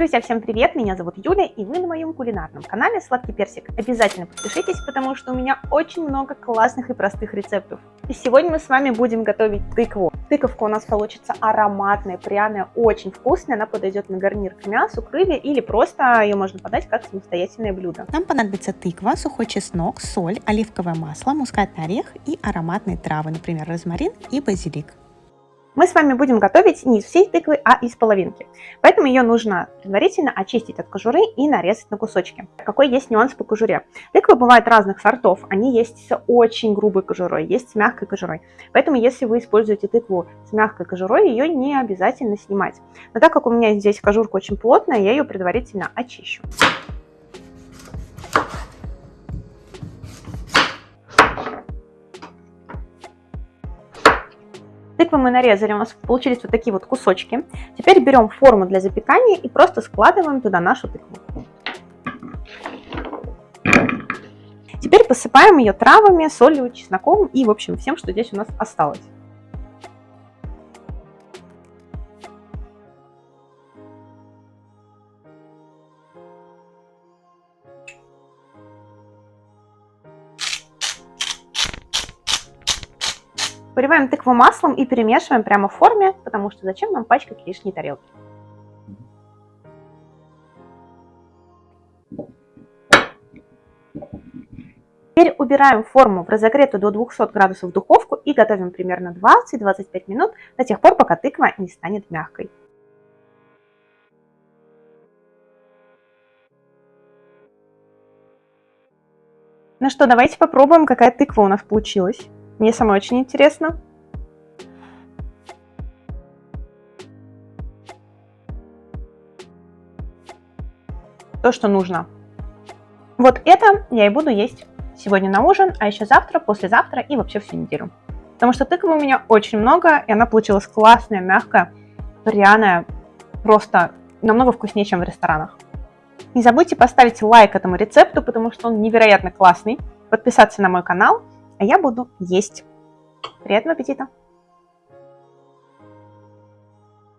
Друзья, всем привет! Меня зовут Юля, и вы на моем кулинарном канале Сладкий Персик. Обязательно подпишитесь, потому что у меня очень много классных и простых рецептов. И сегодня мы с вами будем готовить тыкву. Тыковка у нас получится ароматная, пряная, очень вкусная. Она подойдет на гарнир к мясу, к рыбе или просто ее можно подать как самостоятельное блюдо. Нам понадобится тыква, сухой чеснок, соль, оливковое масло, мускатный орех и ароматные травы, например, розмарин и базилик. Мы с вами будем готовить не из всей тыквы, а из половинки. Поэтому ее нужно предварительно очистить от кожуры и нарезать на кусочки. Какой есть нюанс по кожуре? Тыквы бывают разных сортов. Они есть с очень грубой кожурой, есть с мягкой кожурой. Поэтому если вы используете тыкву с мягкой кожурой, ее не обязательно снимать. Но так как у меня здесь кожурка очень плотная, я ее предварительно очищу. Тыквы мы нарезали, у нас получились вот такие вот кусочки. Теперь берем форму для запекания и просто складываем туда нашу тыкву. Теперь посыпаем ее травами, солью, чесноком и, в общем, всем, что здесь у нас осталось. Поливаем тыкву маслом и перемешиваем прямо в форме, потому что зачем нам пачкать лишние тарелки. Теперь убираем форму в разогретую до 200 градусов духовку и готовим примерно 20-25 минут до тех пор, пока тыква не станет мягкой. Ну что, давайте попробуем, какая тыква у нас получилась. Мне самой очень интересно. То, что нужно. Вот это я и буду есть сегодня на ужин, а еще завтра, послезавтра и вообще всю неделю. Потому что тыквы у меня очень много, и она получилась классная, мягкая, пряная, просто намного вкуснее, чем в ресторанах. Не забудьте поставить лайк этому рецепту, потому что он невероятно классный, подписаться на мой канал а я буду есть. Приятного аппетита!